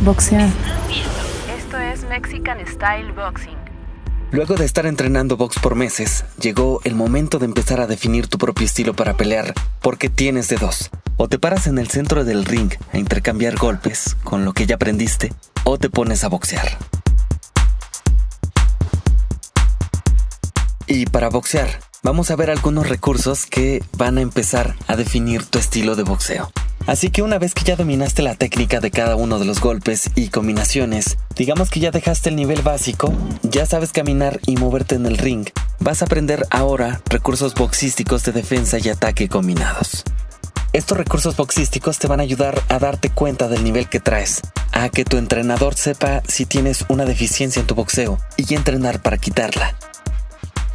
Boxear. Esto es Mexican Style Boxing. Luego de estar entrenando box por meses, llegó el momento de empezar a definir tu propio estilo para pelear, porque tienes de dos. O te paras en el centro del ring a intercambiar golpes con lo que ya aprendiste, o te pones a boxear. Y para boxear, vamos a ver algunos recursos que van a empezar a definir tu estilo de boxeo. Así que una vez que ya dominaste la técnica de cada uno de los golpes y combinaciones, digamos que ya dejaste el nivel básico, ya sabes caminar y moverte en el ring, vas a aprender ahora recursos boxísticos de defensa y ataque combinados. Estos recursos boxísticos te van a ayudar a darte cuenta del nivel que traes, a que tu entrenador sepa si tienes una deficiencia en tu boxeo y entrenar para quitarla.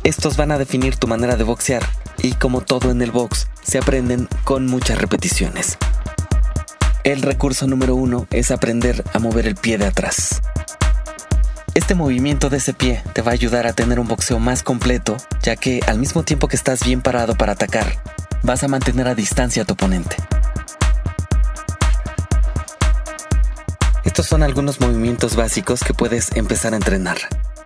Estos van a definir tu manera de boxear y como todo en el box, se aprenden con muchas repeticiones. El recurso número uno es aprender a mover el pie de atrás. Este movimiento de ese pie te va a ayudar a tener un boxeo más completo, ya que al mismo tiempo que estás bien parado para atacar, vas a mantener a distancia a tu oponente. Estos son algunos movimientos básicos que puedes empezar a entrenar.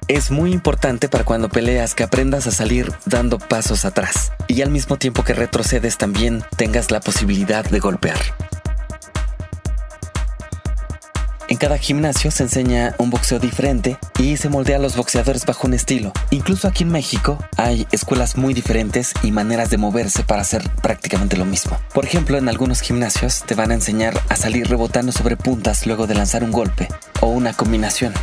Es muy importante para cuando peleas que aprendas a salir dando pasos atrás y al mismo tiempo que retrocedes también tengas la posibilidad de golpear. En cada gimnasio se enseña un boxeo diferente y se moldea a los boxeadores bajo un estilo. Incluso aquí en México hay escuelas muy diferentes y maneras de moverse para hacer prácticamente lo mismo. Por ejemplo, en algunos gimnasios te van a enseñar a salir rebotando sobre puntas luego de lanzar un golpe o una combinación.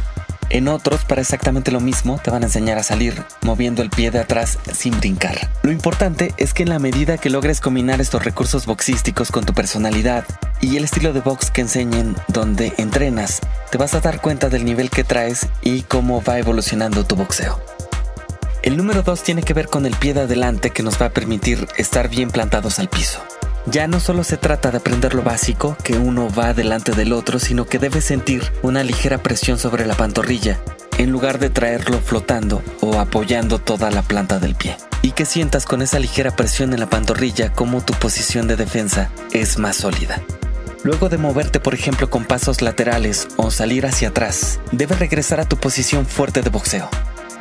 En otros, para exactamente lo mismo, te van a enseñar a salir moviendo el pie de atrás sin brincar. Lo importante es que en la medida que logres combinar estos recursos boxísticos con tu personalidad y el estilo de box que enseñen donde entrenas, te vas a dar cuenta del nivel que traes y cómo va evolucionando tu boxeo. El número 2 tiene que ver con el pie de adelante que nos va a permitir estar bien plantados al piso. Ya no solo se trata de aprender lo básico, que uno va delante del otro, sino que debes sentir una ligera presión sobre la pantorrilla, en lugar de traerlo flotando o apoyando toda la planta del pie. Y que sientas con esa ligera presión en la pantorrilla como tu posición de defensa es más sólida. Luego de moverte, por ejemplo, con pasos laterales o salir hacia atrás, debes regresar a tu posición fuerte de boxeo.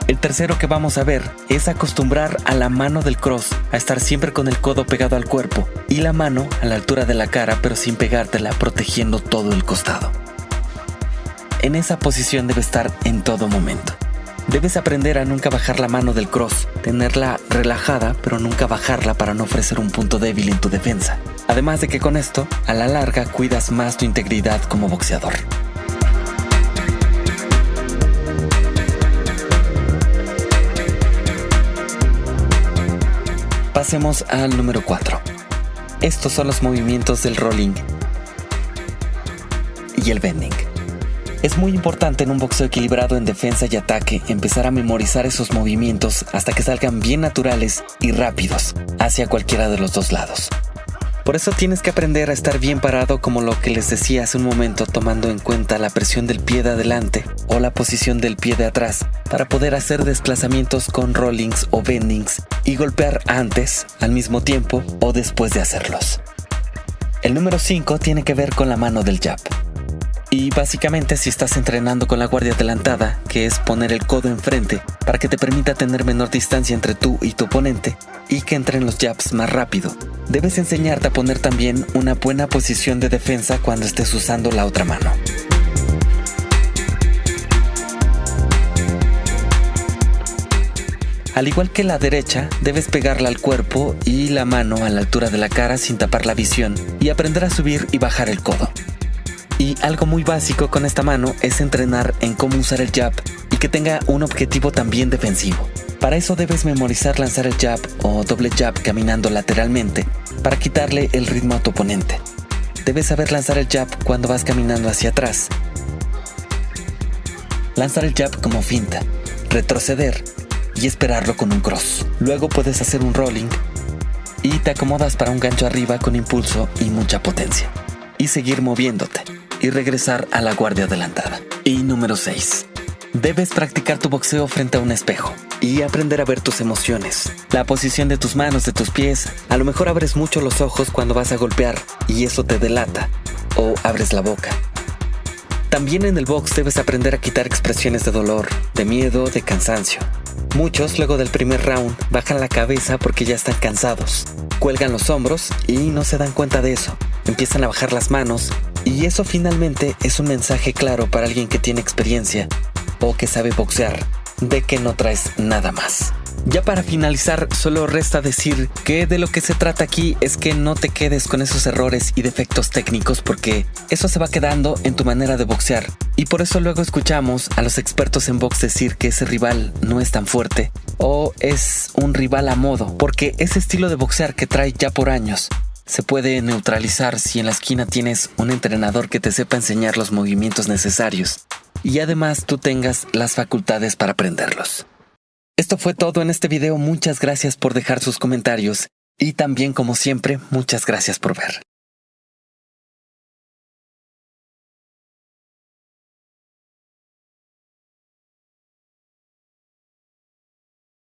El tercero que vamos a ver es acostumbrar a la mano del cross a estar siempre con el codo pegado al cuerpo y la mano a la altura de la cara pero sin pegártela protegiendo todo el costado. En esa posición debe estar en todo momento. Debes aprender a nunca bajar la mano del cross, tenerla relajada pero nunca bajarla para no ofrecer un punto débil en tu defensa. Además de que con esto, a la larga cuidas más tu integridad como boxeador. Pasemos al número 4. Estos son los movimientos del rolling y el bending. Es muy importante en un boxeo equilibrado en defensa y ataque empezar a memorizar esos movimientos hasta que salgan bien naturales y rápidos hacia cualquiera de los dos lados. Por eso tienes que aprender a estar bien parado como lo que les decía hace un momento tomando en cuenta la presión del pie de adelante o la posición del pie de atrás para poder hacer desplazamientos con rollings o bendings y golpear antes, al mismo tiempo o después de hacerlos. El número 5 tiene que ver con la mano del jab. Y básicamente si estás entrenando con la guardia adelantada, que es poner el codo enfrente para que te permita tener menor distancia entre tú y tu oponente y que entren los jabs más rápido, debes enseñarte a poner también una buena posición de defensa cuando estés usando la otra mano. Al igual que la derecha, debes pegarla al cuerpo y la mano a la altura de la cara sin tapar la visión y aprender a subir y bajar el codo. Y algo muy básico con esta mano es entrenar en cómo usar el jab y que tenga un objetivo también defensivo. Para eso debes memorizar lanzar el jab o doble jab caminando lateralmente para quitarle el ritmo a tu oponente. Debes saber lanzar el jab cuando vas caminando hacia atrás. Lanzar el jab como finta, retroceder y esperarlo con un cross. Luego puedes hacer un rolling y te acomodas para un gancho arriba con impulso y mucha potencia. Y seguir moviéndote y regresar a la guardia adelantada. Y número 6. Debes practicar tu boxeo frente a un espejo y aprender a ver tus emociones, la posición de tus manos, de tus pies. A lo mejor abres mucho los ojos cuando vas a golpear y eso te delata o abres la boca. También en el box debes aprender a quitar expresiones de dolor, de miedo, de cansancio. Muchos luego del primer round bajan la cabeza porque ya están cansados, cuelgan los hombros y no se dan cuenta de eso. Empiezan a bajar las manos y eso finalmente es un mensaje claro para alguien que tiene experiencia o que sabe boxear de que no traes nada más. Ya para finalizar, solo resta decir que de lo que se trata aquí es que no te quedes con esos errores y defectos técnicos porque eso se va quedando en tu manera de boxear. Y por eso luego escuchamos a los expertos en box decir que ese rival no es tan fuerte o es un rival a modo, porque ese estilo de boxear que trae ya por años se puede neutralizar si en la esquina tienes un entrenador que te sepa enseñar los movimientos necesarios y además tú tengas las facultades para aprenderlos. Esto fue todo en este video, muchas gracias por dejar sus comentarios y también como siempre, muchas gracias por ver.